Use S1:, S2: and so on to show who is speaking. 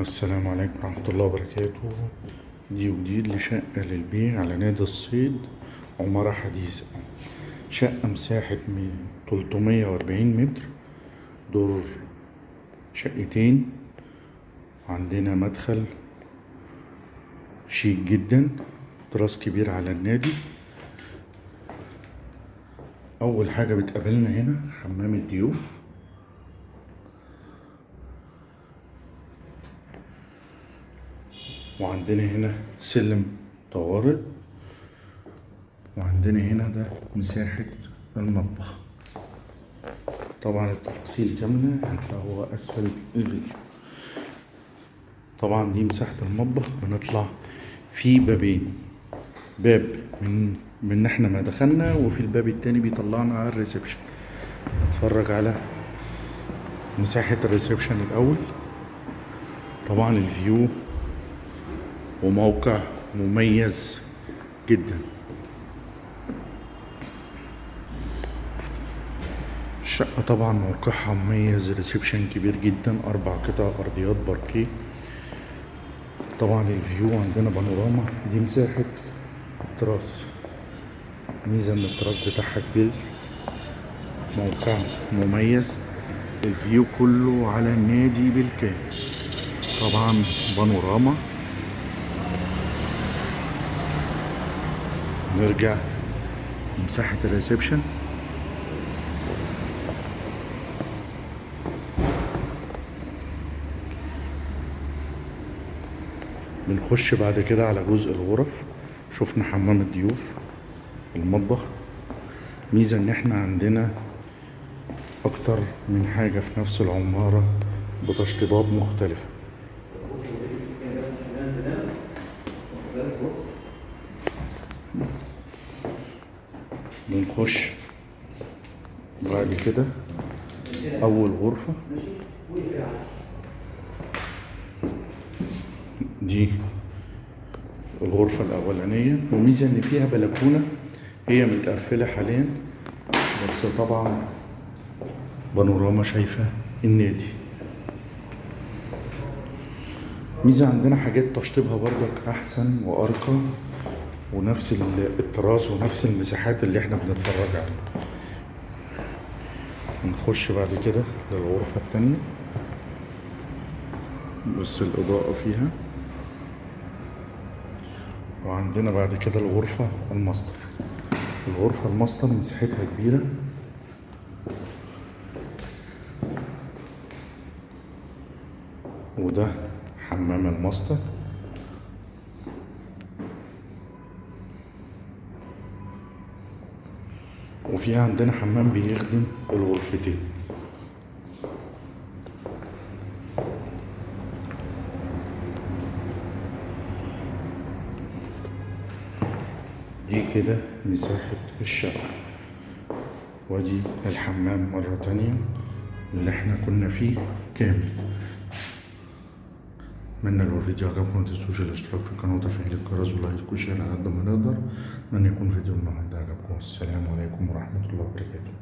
S1: السلام عليكم ورحمة الله وبركاته. دي جديد لشقة للبيع على نادي الصيد عمارة حديثة. شقة مساحة من 340 متر. دور شقتين. عندنا مدخل شيك جدا. تراس كبير على النادي. أول حاجة بتقابلنا هنا حمام الضيوف. وعندنا هنا سلم طوارئ. وعندنا هنا ده مساحة المطبخ. طبعا التفاصيل كاملة هتلاقوها أسفل الفيديو طبعا دي مساحة المطبخ بنطلع في بابين. باب من من إحنا ما دخلنا وفي الباب التاني بيطلعنا على الريسبشن. نتفرج على مساحة ال reception الأول. طبعا ال view وموقع مميز جدا. الشقة طبعا موقعها مميز reception كبير جدا أربع قطع أرضيات باركيه. طبعا ال view عندنا بانوراما دي مساحة التراس. ميزة إن التراس بتاعها كبير. موقع مميز. ال view كله على النادي بالكامل. طبعا بانوراما. نرجع مساحة ال reception. بنخش بعد كده على جزء الغرف. شفنا حمام الضيوف المطبخ. ميزة إن إحنا عندنا أكتر من حاجة في نفس العمارة بتشطيبات مختلفة. بنخش بعد كده؟ أول غرفة. دي الغرفة الأولانية. وميزة إن فيها بلكونة هي متقفلة حاليا بس طبعا بانوراما شايفة النادي. ميزة عندنا حاجات تشطيبها برضك أحسن وأرقى. ونفس ال- الطراز ونفس المساحات اللي إحنا بنتفرج عليها. نخش بعد كده للغرفة التانية. بس الإضاءة فيها. وعندنا بعد كده الغرفة الماستر. الغرفة الماستر مساحتها كبيرة. وده حمام الماستر. وفي عندنا حمام بيخدم الغرفتين. دي كده مساحة الشقة ودي الحمام مرة تانية اللي إحنا كنا فيه كامل. اتمنى لو الفيديو عجبكم متنسوش الاشتراك في القناة وتفعيل الجرس و like و share على قد ما نقدر اتمنى يكون فيديو النهارده عجبكم السلام عليكم ورحمة الله وبركاته.